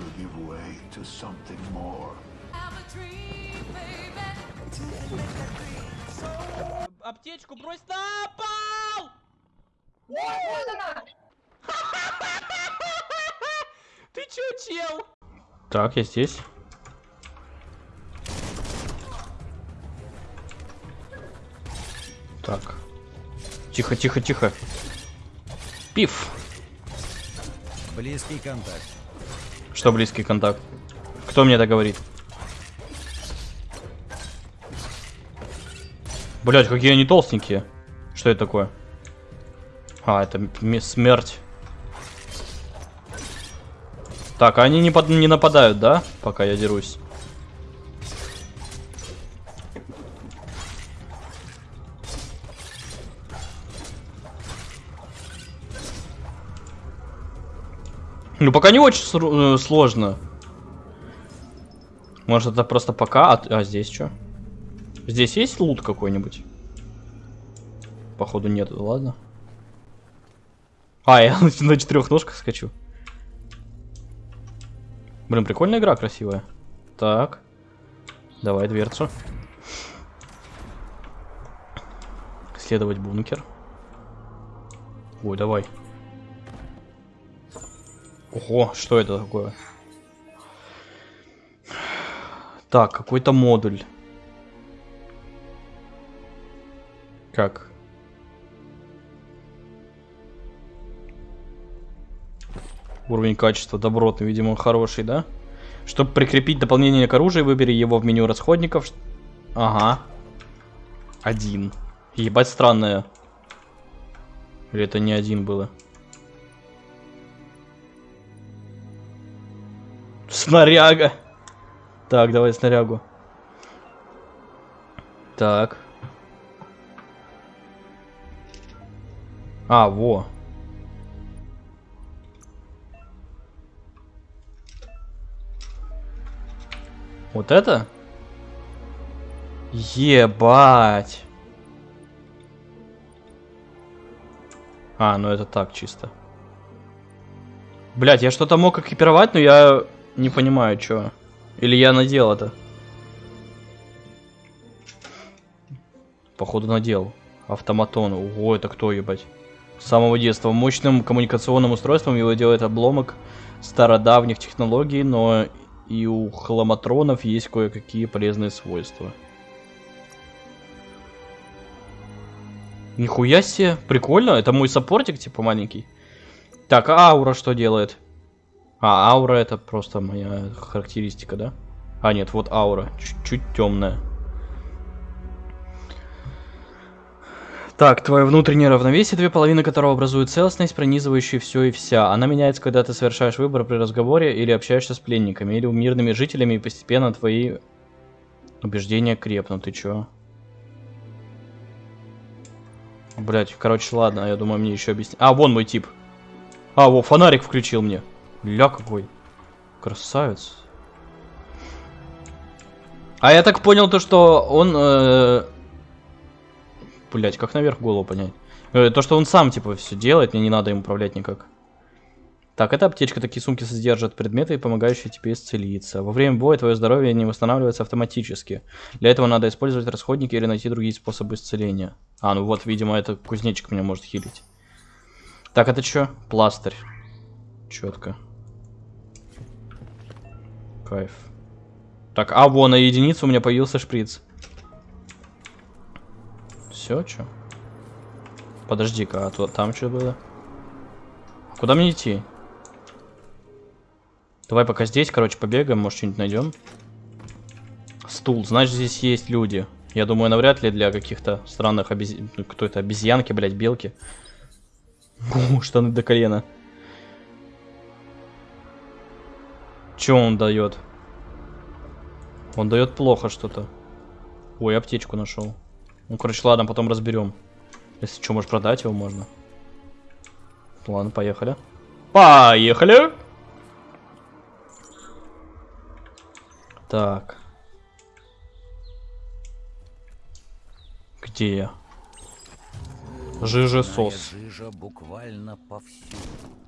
will give way to something more. Аптечку брось на пол! Ты чё, чел? Так, я здесь. Так. Тихо, тихо, тихо. Пиф. Близкий контакт. Что близкий контакт? Кто мне это говорит? Блять, какие они толстенькие. Что это такое? А, это смерть. Так, а они не, под- не нападают, да? Пока я дерусь. Ну, пока не очень э, сложно. Может, это просто пока... А, а здесь что? Здесь есть лут какой-нибудь? Походу нет, ладно. А, я на четырех ножках скачу. Блин, прикольная игра, красивая. Так. Давай дверцу. Следовать бункер. Ой, давай. Ого, что это такое? Так, какой-то модуль. Как? Уровень качества добротный, видимо, хороший, да? Чтобы прикрепить дополнение к оружию, выбери его в меню расходников. Ага. Один. Ебать странное. Или это не один было? Снаряга. Так, давай снарягу. Так. А, во. Вот это? Ебать. А, ну это так чисто. Блять, я что-то мог экипировать, но я не понимаю, что. Или я надел это. Походу надел. Автоматон. Ого, это кто, ебать? С самого детства. Мощным коммуникационным устройством его делает обломок стародавних технологий, но и у хламатронов есть кое-какие полезные свойства. Нихуя себе, прикольно, это мой саппортик, типа маленький. Так, а аура что делает? А, аура это просто моя характеристика, да? А, нет, вот аура, чуть-чуть темная. Так, твое внутреннее равновесие, две половины которого образуют целостность, пронизывающую все и вся. Она меняется, когда ты совершаешь выбор при разговоре или общаешься с пленниками, или мирными жителями, и постепенно твои убеждения крепнут. Ты чё? Блять, короче, ладно, я думаю, мне еще объяснить. А, вон мой тип. А, во, фонарик включил мне. Ля какой. Красавец. А я так понял то, что он... Э... Блять, как наверх голову понять? Э, то, что он сам, типа, все делает, мне не надо им управлять никак. Так, эта аптечка, такие сумки содержат предметы, помогающие тебе исцелиться. Во время боя твое здоровье не восстанавливается автоматически. Для этого надо использовать расходники или найти другие способы исцеления. А, ну вот, видимо, это кузнечик меня может хилить. Так, это что? Пластырь. Четко. Кайф. Так, а вон на единицу у меня появился шприц. Все, что? Подожди-ка, а то там что было? Куда мне идти? Давай пока здесь, короче, побегаем, может что-нибудь найдем. Стул, значит здесь есть люди. Я думаю, навряд ли для каких-то странных обез... ну, кто это, обезьянки, блядь, белки. Фу, штаны до колена. Че он дает? Он дает плохо что-то. Ой, аптечку нашел. Ну, короче, ладно, потом разберем. Если что, может продать его можно. Ладно, поехали. Поехали! Так. Где я? Жижа сос. Жижа буквально повсюду.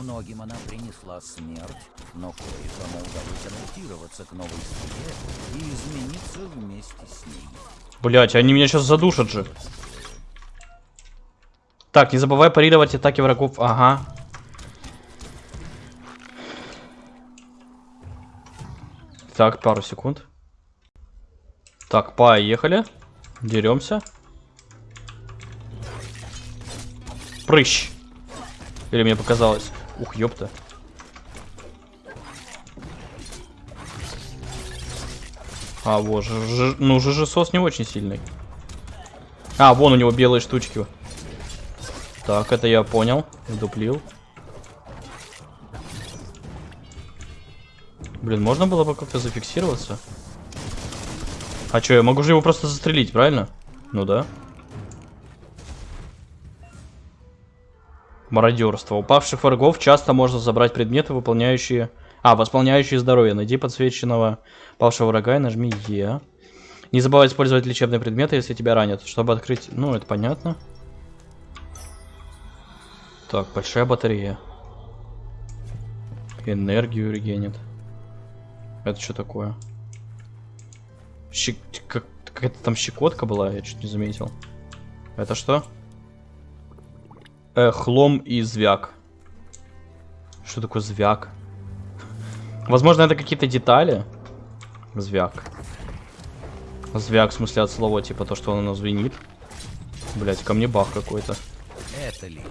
Многим она принесла смерть, но кое-кому удалось адаптироваться к новой среде и измениться вместе с ней. Блять, они меня сейчас задушат же. Так, не забывай парировать атаки врагов. Ага. Так, пару секунд. Так, поехали. Деремся. Прыщ. Или мне показалось? Ух, ёпта. А, вот, ж, ж, ну, ЖЖСОС не очень сильный. А, вон у него белые штучки. Так, это я понял. Вдуплил. Блин, можно было бы как-то зафиксироваться? А что, я могу же его просто застрелить, правильно? Ну да. Мародерство. Упавших врагов часто можно забрать предметы, выполняющие... А, восполняющие здоровье. Найди подсвеченного павшего врага и нажми Е. Не забывай использовать лечебные предметы, если тебя ранят. Чтобы открыть... Ну, это понятно. Так, большая батарея. Энергию регенит. Это что такое? Щек... Как... Какая-то там щекотка была, я чуть не заметил. Это что? Э, хлом и звяк. Что такое звяк? Возможно, это какие-то детали. Звяк. Звяк, в смысле, от слова, типа то, что оно звенит. Блять, ко мне бах какой-то. Это личное.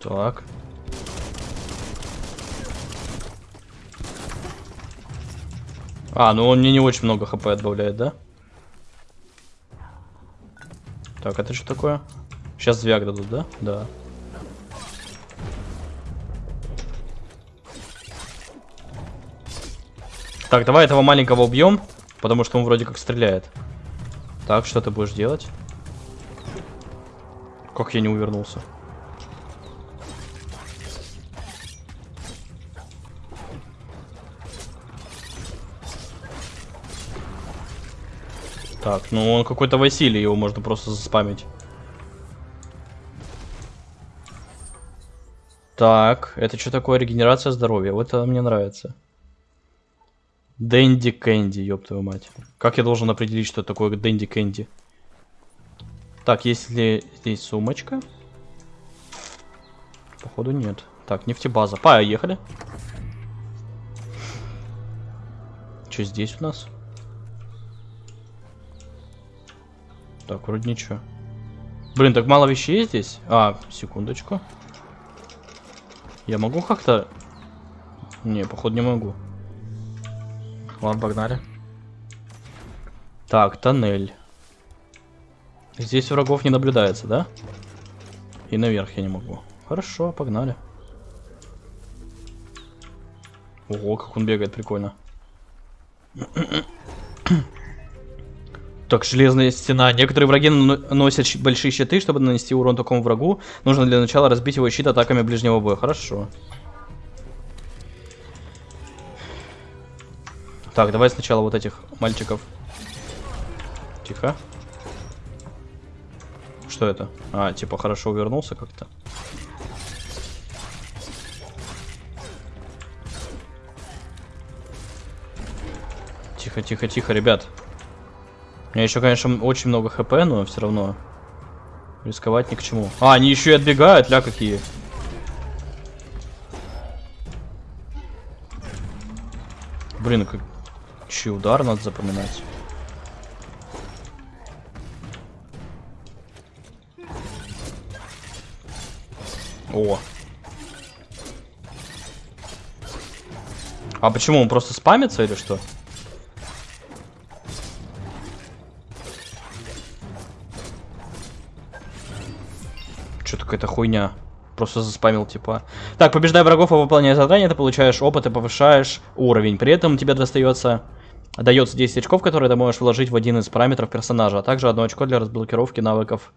Так. А, ну он мне не очень много хп отбавляет, да? Так, это что такое? Сейчас звяк дадут, да? Да. Так, давай этого маленького убьем, потому что он вроде как стреляет. Так, что ты будешь делать? Как я не увернулся? Так, ну он какой-то Василий, его можно просто заспамить. Так, это что такое регенерация здоровья? Вот это мне нравится. Дэнди Кэнди, ёб твою мать. Как я должен определить, что такое Дэнди Кэнди? Так, есть ли здесь сумочка? Походу нет. Так, нефтебаза. Поехали. Что здесь у нас? Так, вроде ничего. Блин, так мало вещей здесь? А, секундочку. Я могу как-то... Не, походу не могу. Ладно, погнали. Так, тоннель. Здесь врагов не наблюдается, да? И наверх я не могу. Хорошо, погнали. Ого, как он бегает, прикольно. Так, железная стена. Некоторые враги носят большие щиты, чтобы нанести урон такому врагу. Нужно для начала разбить его щит атаками ближнего боя. Хорошо. Так, давай сначала вот этих мальчиков. Тихо. Что это? А, типа хорошо увернулся как-то. Тихо, тихо, тихо, ребят. Меня еще, конечно, очень много хп, но все равно рисковать ни к чему. А, они еще и отбегают, ля какие. Блин, как... Чей удар надо запоминать. О. А почему он просто спамится или что? Какая-то хуйня. Просто заспамил, типа. Так, побеждай врагов и выполняя задание, ты получаешь опыт и повышаешь уровень. При этом тебе достается... Дается 10 очков, которые ты можешь вложить в один из параметров персонажа, а также одно очко для разблокировки навыков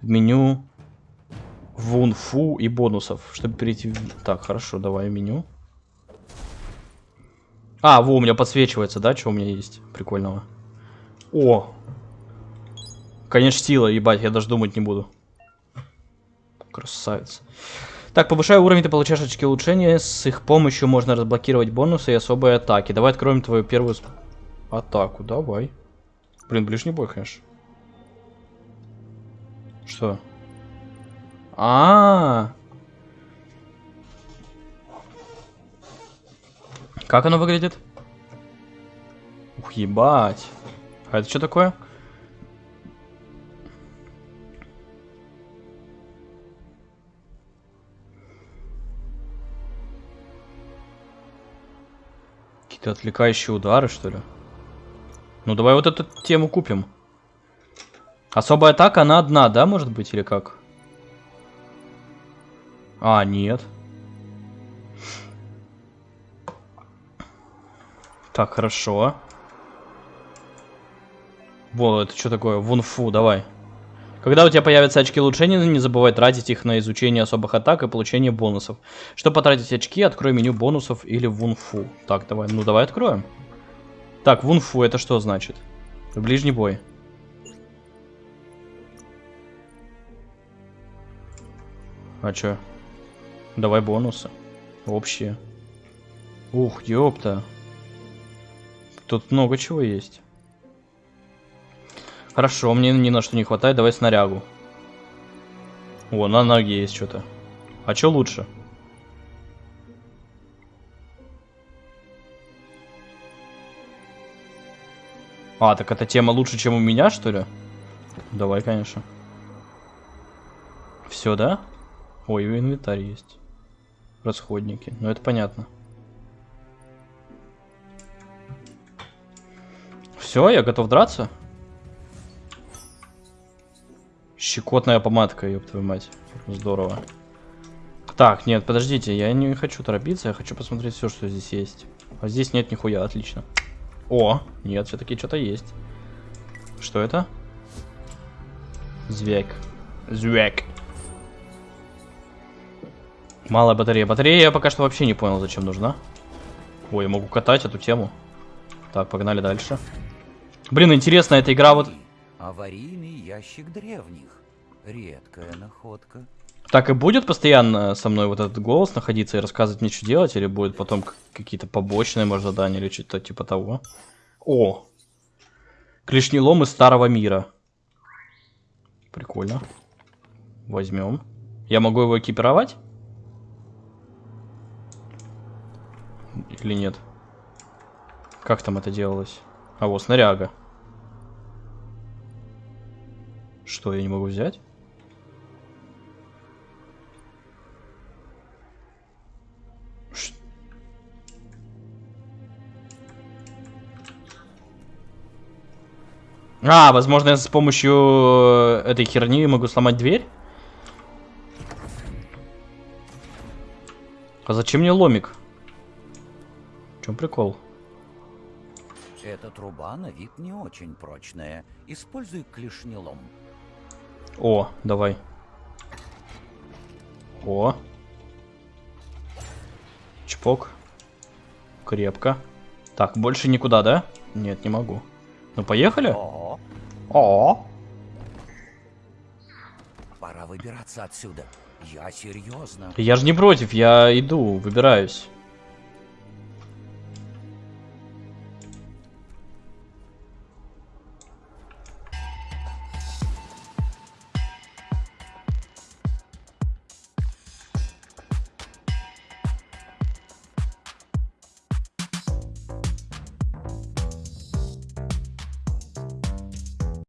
в меню вунфу и бонусов, чтобы перейти... Так, хорошо, давай меню. А, во, у меня подсвечивается, да, что у меня есть прикольного. О! Конечно, сила, ебать, я даже думать не буду. Красавец. Так, повышая уровень, ты получаешь очки улучшения. С их помощью можно разблокировать бонусы и особые атаки. Давай откроем твою первую атаку. Давай. Блин, ближний бой, конечно. Что? А, -а, а Как оно выглядит? Ух, ебать. А это что такое? Какие-то отвлекающие удары, что ли? Ну, давай вот эту тему купим. Особая атака, она одна, да, может быть, или как? А, нет. Так, хорошо. Вот, это что такое? Вунфу, давай. Когда у тебя появятся очки улучшения, не забывай тратить их на изучение особых атак и получение бонусов. Чтобы потратить очки, открой меню бонусов или вунфу. Так, давай, ну давай откроем. Так, вунфу это что значит? Ближний бой. А чё? Давай бонусы. Общие. Ух, ёпта. Тут много чего есть. Хорошо, мне ни на что не хватает, давай снарягу. О, на ноге есть что-то. А что лучше? А, так эта тема лучше, чем у меня, что ли? Давай, конечно. Все, да? Ой, инвентарь есть. Расходники. Ну, это понятно. Все, я готов драться. Щекотная помадка, ёб твою мать. Здорово. Так, нет, подождите, я не хочу торопиться, я хочу посмотреть все, что здесь есть. А здесь нет нихуя, отлично. О, нет, все-таки что-то есть. Что это? Звяк. Звяк. Малая батарея. Батарея я пока что вообще не понял, зачем нужна. Ой, я могу катать эту тему. Так, погнали дальше. Блин, интересно, эта игра вот... Аварийный ящик древних. Редкая находка. Так и будет постоянно со мной вот этот голос находиться и рассказывать мне, что делать, или будет потом какие-то побочные, может, задания, или что-то типа того? О! Клешнелом из старого мира. Прикольно. Возьмем. Я могу его экипировать? Или нет? Как там это делалось? А вот снаряга. Что, я не могу взять? А, возможно, я с помощью э, этой херни могу сломать дверь? А зачем мне ломик? В чем прикол? Эта труба на вид не очень прочная. Используй клешнелом. О, давай. О. Чпок. Крепко. Так, больше никуда, да? Нет, не могу. Ну, поехали? О, О. пора выбираться отсюда. Я серьезно. Я же не против, я иду, выбираюсь.